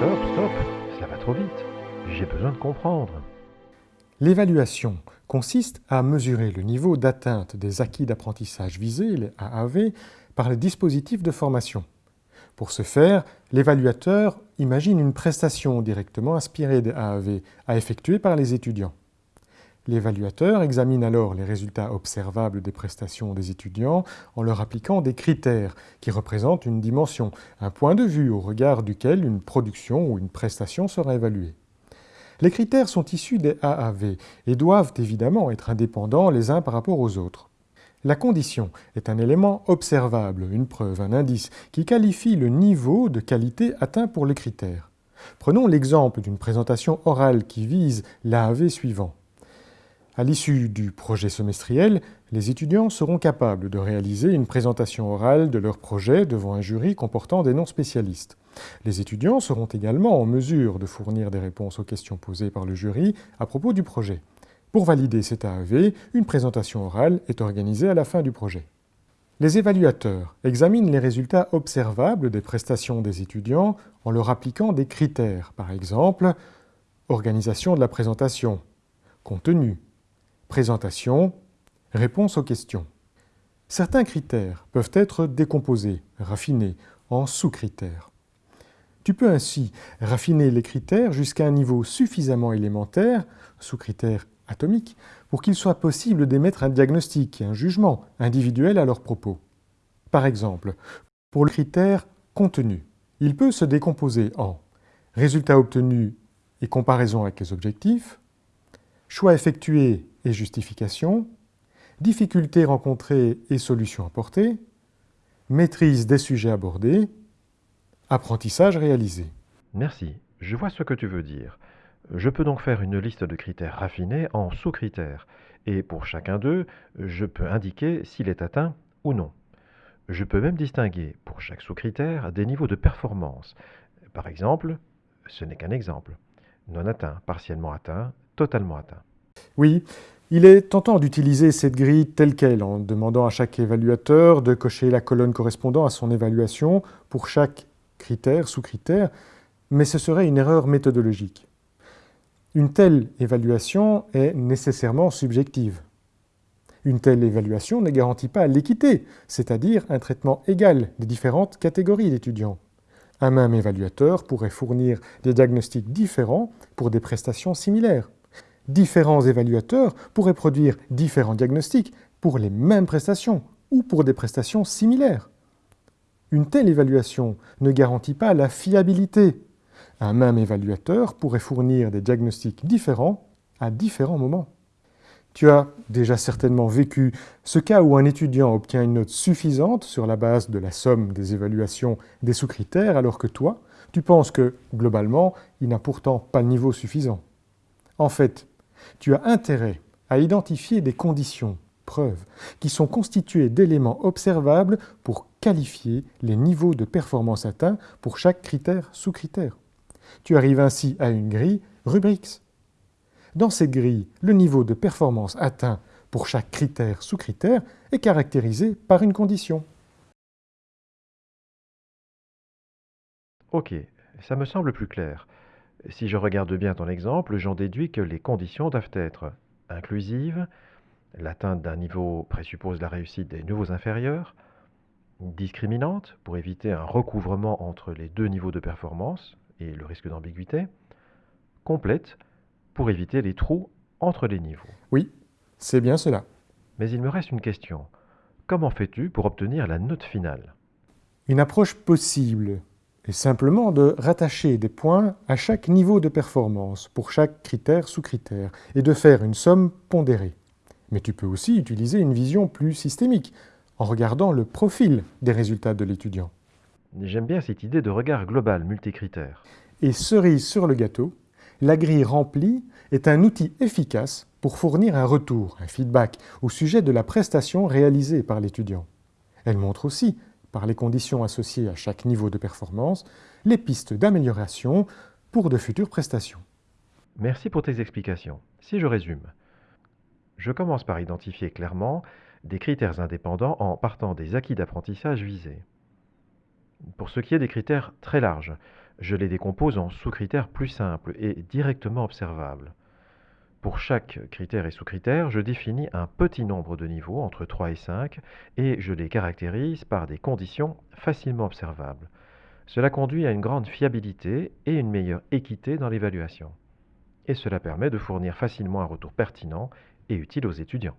Stop, stop, cela va trop vite. J'ai besoin de comprendre. L'évaluation consiste à mesurer le niveau d'atteinte des acquis d'apprentissage visés, les AAV, par les dispositifs de formation. Pour ce faire, l'évaluateur imagine une prestation directement inspirée des AAV à effectuer par les étudiants. L'évaluateur examine alors les résultats observables des prestations des étudiants en leur appliquant des critères qui représentent une dimension, un point de vue au regard duquel une production ou une prestation sera évaluée. Les critères sont issus des AAV et doivent évidemment être indépendants les uns par rapport aux autres. La condition est un élément observable, une preuve, un indice, qui qualifie le niveau de qualité atteint pour les critères. Prenons l'exemple d'une présentation orale qui vise l'AAV suivant. À l'issue du projet semestriel, les étudiants seront capables de réaliser une présentation orale de leur projet devant un jury comportant des non-spécialistes. Les étudiants seront également en mesure de fournir des réponses aux questions posées par le jury à propos du projet. Pour valider cet AAV, une présentation orale est organisée à la fin du projet. Les évaluateurs examinent les résultats observables des prestations des étudiants en leur appliquant des critères, par exemple organisation de la présentation, contenu, Présentation, réponse aux questions. Certains critères peuvent être décomposés, raffinés, en sous-critères. Tu peux ainsi raffiner les critères jusqu'à un niveau suffisamment élémentaire, sous-critères atomiques, pour qu'il soit possible d'émettre un diagnostic et un jugement individuel à leur propos. Par exemple, pour le critère contenu, il peut se décomposer en résultats obtenus et comparaison avec les objectifs, choix effectués et justification, difficultés rencontrées et solutions apportées, maîtrise des sujets abordés, apprentissage réalisé. Merci, je vois ce que tu veux dire. Je peux donc faire une liste de critères raffinés en sous-critères, et pour chacun d'eux, je peux indiquer s'il est atteint ou non. Je peux même distinguer pour chaque sous-critère des niveaux de performance. Par exemple, ce n'est qu'un exemple. Non atteint, partiellement atteint, totalement atteint. Oui, il est tentant d'utiliser cette grille telle qu'elle, en demandant à chaque évaluateur de cocher la colonne correspondant à son évaluation pour chaque critère, sous-critère, mais ce serait une erreur méthodologique. Une telle évaluation est nécessairement subjective. Une telle évaluation ne garantit pas l'équité, c'est-à-dire un traitement égal des différentes catégories d'étudiants. Un même évaluateur pourrait fournir des diagnostics différents pour des prestations similaires différents évaluateurs pourraient produire différents diagnostics pour les mêmes prestations ou pour des prestations similaires. Une telle évaluation ne garantit pas la fiabilité. Un même évaluateur pourrait fournir des diagnostics différents à différents moments. Tu as déjà certainement vécu ce cas où un étudiant obtient une note suffisante sur la base de la somme des évaluations des sous-critères, alors que toi, tu penses que, globalement, il n'a pourtant pas le niveau suffisant. En fait, tu as intérêt à identifier des conditions, preuves, qui sont constituées d'éléments observables pour qualifier les niveaux de performance atteints pour chaque critère sous-critère. Tu arrives ainsi à une grille Rubrix. Dans cette grille, le niveau de performance atteint pour chaque critère sous-critère est caractérisé par une condition. Ok, ça me semble plus clair. Si je regarde bien ton exemple, j'en déduis que les conditions doivent être inclusives, l'atteinte d'un niveau présuppose la réussite des nouveaux inférieurs, discriminante pour éviter un recouvrement entre les deux niveaux de performance et le risque d'ambiguïté, complète pour éviter les trous entre les niveaux. Oui, c'est bien cela. Mais il me reste une question. Comment fais-tu pour obtenir la note finale? Une approche possible est simplement de rattacher des points à chaque niveau de performance pour chaque critère sous critère et de faire une somme pondérée. Mais tu peux aussi utiliser une vision plus systémique en regardant le profil des résultats de l'étudiant. J'aime bien cette idée de regard global multicritère. Et cerise sur le gâteau, la grille remplie est un outil efficace pour fournir un retour, un feedback au sujet de la prestation réalisée par l'étudiant. Elle montre aussi par les conditions associées à chaque niveau de performance, les pistes d'amélioration pour de futures prestations. Merci pour tes explications. Si je résume, je commence par identifier clairement des critères indépendants en partant des acquis d'apprentissage visés. Pour ce qui est des critères très larges, Je les décompose en sous-critères plus simples et directement observables. Pour chaque critère et sous-critère, je définis un petit nombre de niveaux, entre 3 et 5, et je les caractérise par des conditions facilement observables. Cela conduit à une grande fiabilité et une meilleure équité dans l'évaluation. Et cela permet de fournir facilement un retour pertinent et utile aux étudiants.